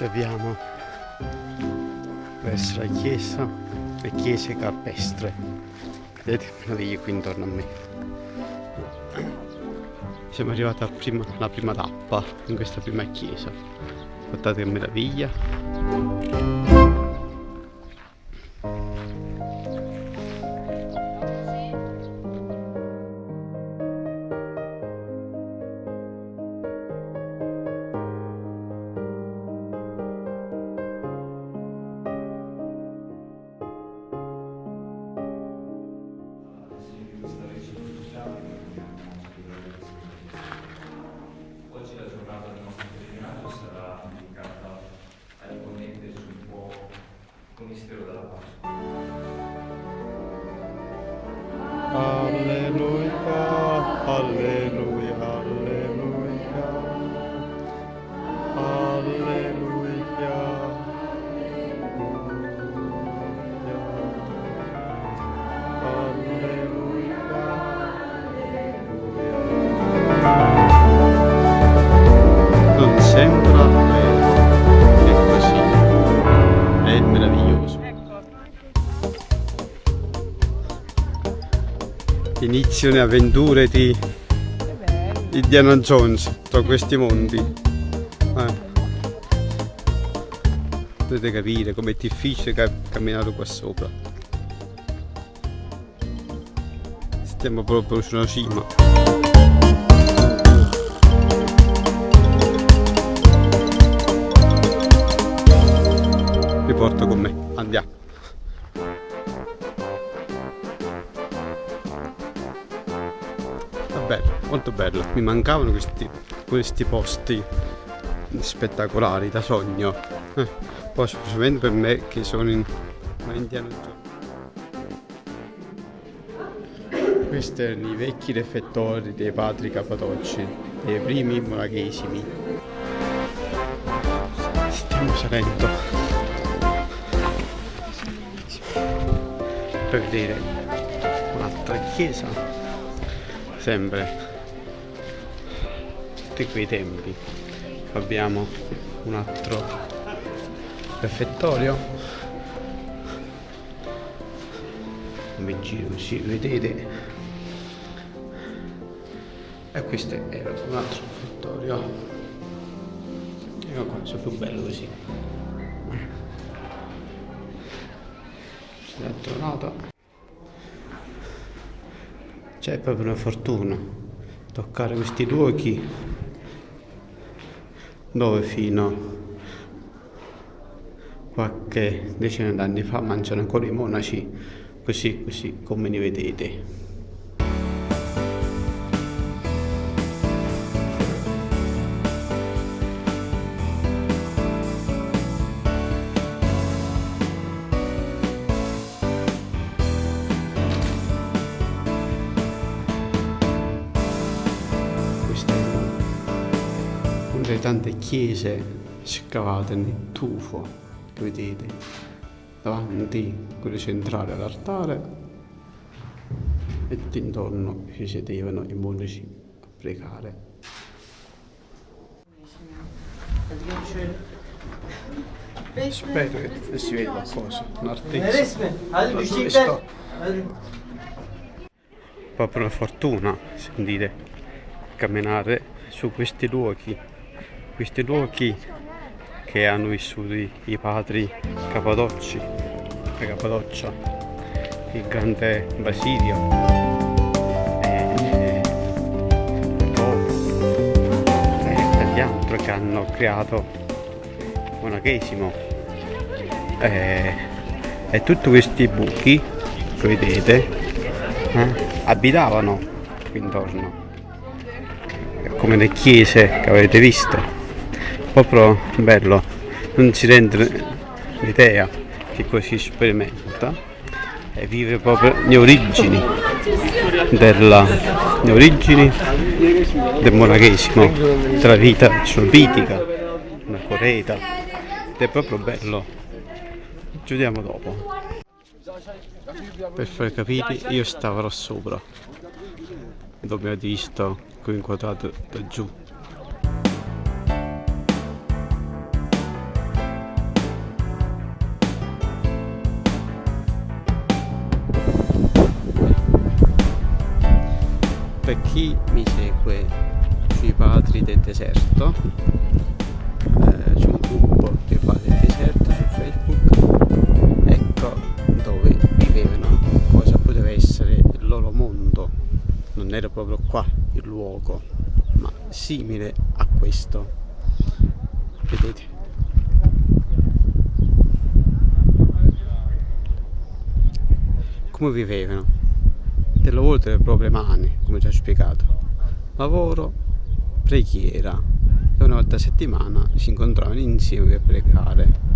ci avviamo verso la chiesa, le chiese capestre. Vedete che meraviglia qui intorno a me. Siamo arrivati prima, alla prima tappa in questa prima chiesa. Guardate che meraviglia. mistero della Pasqua. Alleluia, alleluia, alleluia, alleluia, alleluia, alleluia. Non sembra vero che così è meraviglioso. Inizio le avventure di Indiana Jones tra questi mondi. Eh. potete capire com'è difficile camminare qua sopra. Stiamo proprio sulla cima molto bello. Mi mancavano questi, questi posti spettacolari da sogno. Eh, poi specialmente per me che sono in Indiana Jones. Questi erano i vecchi refettori dei padri capatocci, dei primi monachesimi. Stiamo salendo per vedere un'altra chiesa sempre tutti quei tempi. Abbiamo un altro refettorio come giro così vedete? E questo era un altro refettorio ecco qua sono più bello così. Si è tornato c'è proprio una fortuna toccare questi luoghi dove fino? Qualche decina d'anni fa mangiano ancora i monaci. Così così come li vedete tante chiese scavate nel tufo che vedete davanti quello centrale all'altare e intorno ci sedevano i monaci a pregare. Spero che si veda qualcosa un'artezza proprio una fortuna sentite camminare su questi luoghi questi luoghi che hanno vissuto i padri Capadocci, la Cappadoccia, il grande Basilio. E, e altri che hanno creato monachesimo e, e tutti questi buchi che vedete eh, abitavano qui intorno come le chiese che avete visto proprio bello non si rende l'idea che così sperimenta e vive proprio le origini della, le origini del monachesimo della vita sovietica una coreita ed è proprio bello. Ci vediamo dopo. Per far capire io stavo là sopra. Dove avete visto qui inquadrato da giù chi mi segue sui padri del deserto eh, c'è gruppo dei padri del deserto su Facebook. Ecco dove vivevano cosa poteva essere il loro mondo. Non era proprio qua il luogo ma simile a questo. Vedete? Come vivevano lavoro delle proprie mani come già spiegato. Lavoro preghiera. E una volta a settimana si incontravano insieme per pregare